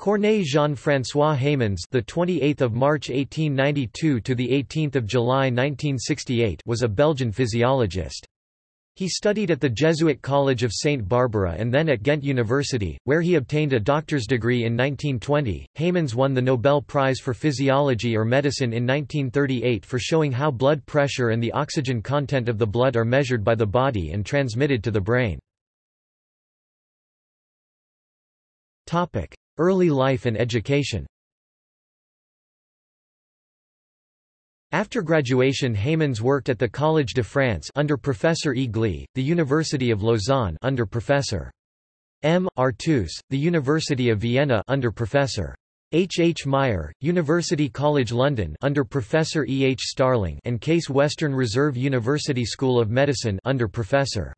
Corneille Jean-François Heymans, the 28th of March 1892 to the 18th of July 1968, was a Belgian physiologist. He studied at the Jesuit College of St. Barbara and then at Ghent University, where he obtained a doctor's degree in 1920. Heymans won the Nobel Prize for Physiology or Medicine in 1938 for showing how blood pressure and the oxygen content of the blood are measured by the body and transmitted to the brain. Early life and education After graduation Heymans worked at the Collège de France under Professor E. Gley, the University of Lausanne under Professor M. Arthus, the University of Vienna under Professor H. H. Meyer, University College London under Professor E. H. Starling and Case Western Reserve University School of Medicine under Professor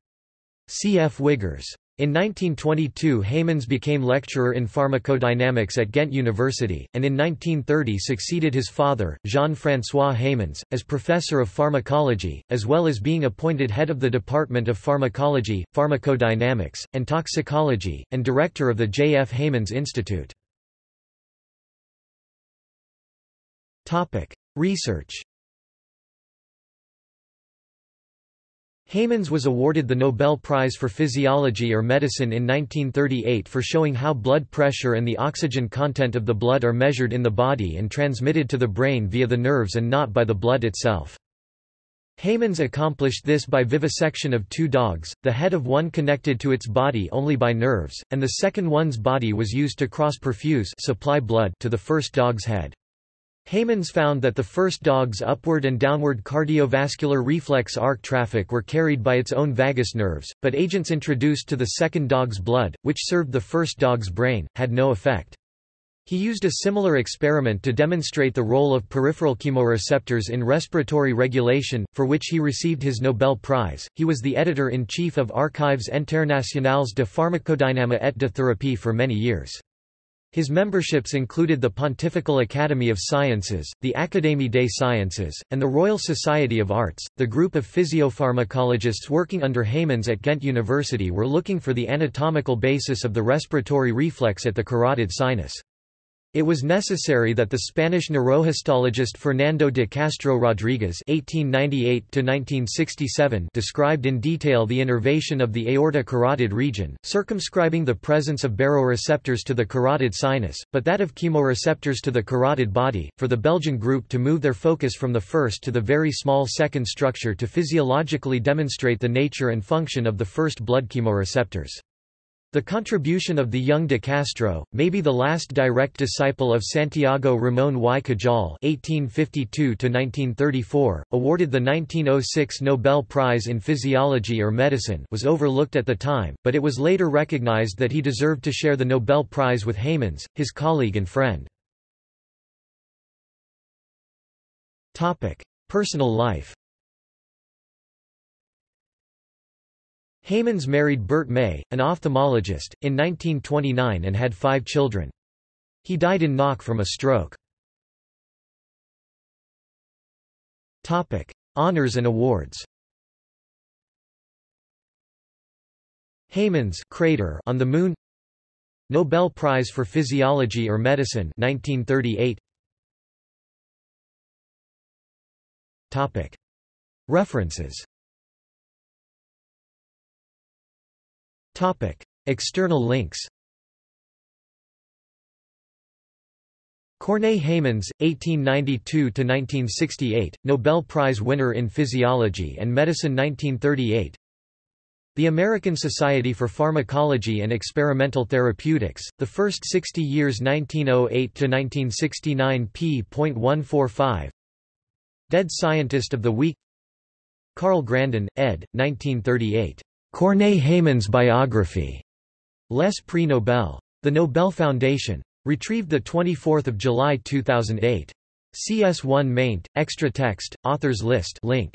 C. F. Wiggers. In 1922 Heymans became lecturer in pharmacodynamics at Ghent University, and in 1930 succeeded his father, Jean-François Heymans, as professor of pharmacology, as well as being appointed head of the Department of Pharmacology, Pharmacodynamics, and Toxicology, and director of the J. F. Heymans Institute. Research Heymans was awarded the Nobel Prize for Physiology or Medicine in 1938 for showing how blood pressure and the oxygen content of the blood are measured in the body and transmitted to the brain via the nerves and not by the blood itself. Heymans accomplished this by vivisection of two dogs, the head of one connected to its body only by nerves, and the second one's body was used to cross-perfuse supply blood to the first dog's head. Heymans found that the first dog's upward and downward cardiovascular reflex arc traffic were carried by its own vagus nerves, but agents introduced to the second dog's blood, which served the first dog's brain, had no effect. He used a similar experiment to demonstrate the role of peripheral chemoreceptors in respiratory regulation, for which he received his Nobel Prize. He was the editor in chief of Archives internationales de pharmacodynamie et de thérapie for many years. His memberships included the Pontifical Academy of Sciences, the Académie des Sciences, and the Royal Society of Arts. The group of physiopharmacologists working under Heymans at Ghent University were looking for the anatomical basis of the respiratory reflex at the carotid sinus. It was necessary that the Spanish neurohistologist Fernando de Castro Rodriguez (1898–1967) described in detail the innervation of the aorta-carotid region, circumscribing the presence of baroreceptors to the carotid sinus, but that of chemoreceptors to the carotid body. For the Belgian group to move their focus from the first to the very small second structure to physiologically demonstrate the nature and function of the first blood chemoreceptors. The contribution of the young de Castro, maybe the last direct disciple of Santiago Ramón y Cajal (1852–1934), awarded the 1906 Nobel Prize in Physiology or Medicine, was overlooked at the time, but it was later recognized that he deserved to share the Nobel Prize with Heymans, his colleague and friend. Topic: Personal life. Heymans married Berthe May, an ophthalmologist, in 1929 and had five children. He died in Knokke from a stroke. Topic: Honors and awards. Heymans crater on the Moon. Nobel Prize for Physiology or Medicine 1938. Topic: References. External links. Corneille Heymans, 1892–1968, Nobel Prize winner in Physiology and Medicine 1938 The American Society for Pharmacology and Experimental Therapeutics, the first 60 years 1908–1969 p.145 Dead Scientist of the Week Karl Grandin, ed. 1938. Corneille Heymans biography. Les Prix Nobel. The Nobel Foundation. Retrieved 24 July 2008. CS1 maint, extra text, authors list link.